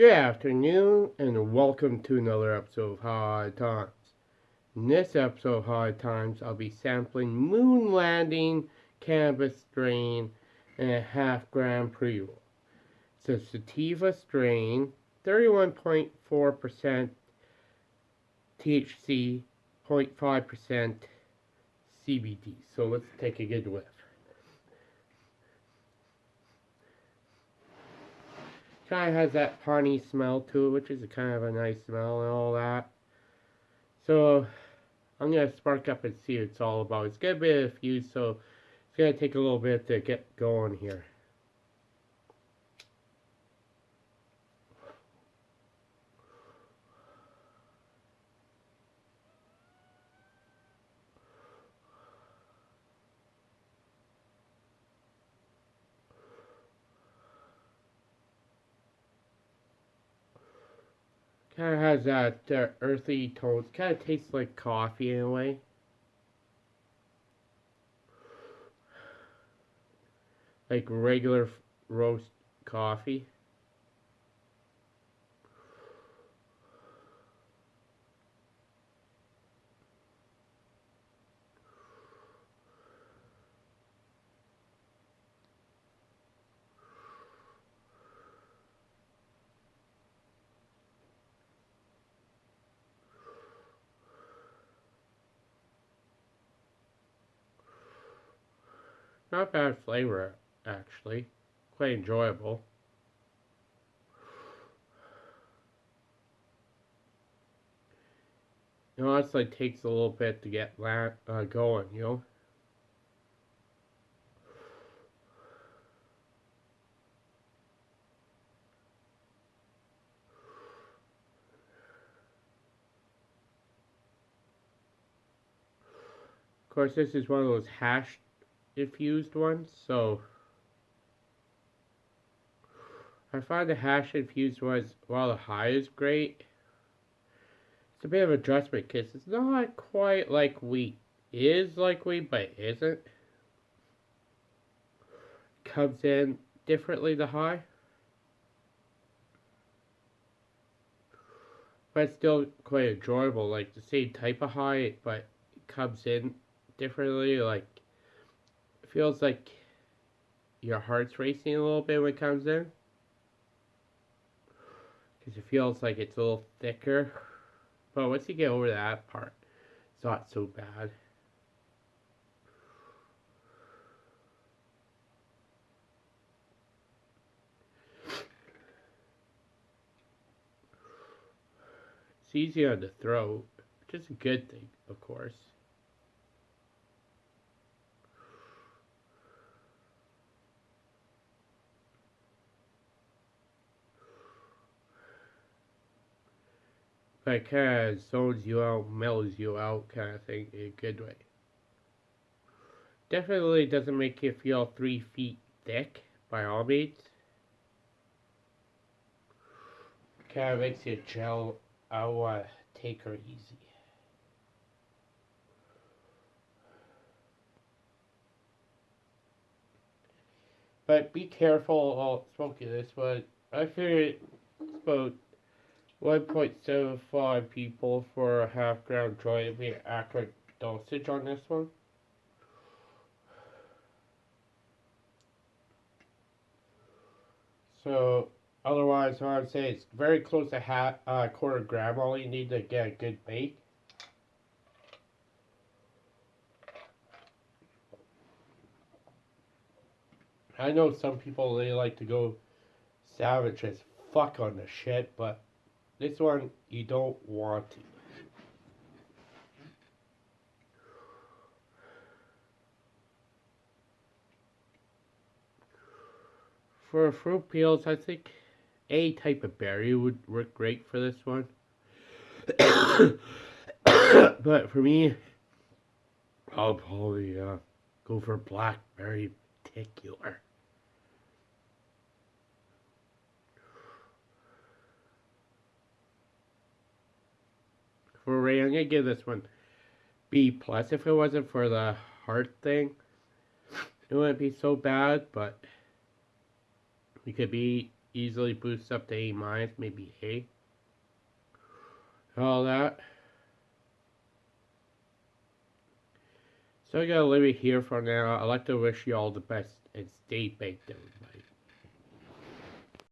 Good afternoon, and welcome to another episode of High Times. In this episode of High Times, I'll be sampling Moon Landing Cannabis Strain and a half gram pre roll. It's a sativa strain, 31.4% THC, 0.5% CBD. So let's take a good whiff. Kind of has that piney smell to it, which is kind of a nice smell and all that. So I'm going to spark up and see what it's all about. It's got a bit of fuse, so it's going to take a little bit to get going here. Kind of has that uh, earthy tones. Kind of tastes like coffee in a way. Like regular roast coffee. Not bad flavor, actually. Quite enjoyable. It honestly takes a little bit to get uh, going, you know? Of course, this is one of those hash infused ones, so I find the hash infused ones, while the high is great, it's a bit of adjustment because it's not quite like wheat. Is like wheat, but isn't. Comes in differently, the high. But it's still quite enjoyable, like the same type of high, but it comes in differently, like feels like your heart's racing a little bit when it comes in. Because it feels like it's a little thicker. But once you get over that part, it's not so bad. It's easy on the throat, which is a good thing, of course. Like kind of zones you out, mellows you out kind of thing in a good way. Definitely doesn't make you feel three feet thick by all means. Kind of makes you gel. I want to take her easy. But be careful while smoking this one. I figured about 1.75 people for a half gram joint be accurate dosage on this one. So otherwise I would say it's very close to half uh, quarter gram all you need to get a good bake. I know some people they like to go savage as fuck on the shit, but this one, you don't want. For fruit peels, I think a type of berry would work great for this one. but for me, I'll probably uh, go for blackberry particular. For Ray. I'm gonna give this one B plus. If it wasn't for the heart thing, it wouldn't be so bad. But we could be easily boosts up to A minus, maybe A. All that. So I gotta leave it here for now. I'd like to wish you all the best and stay baked, everybody.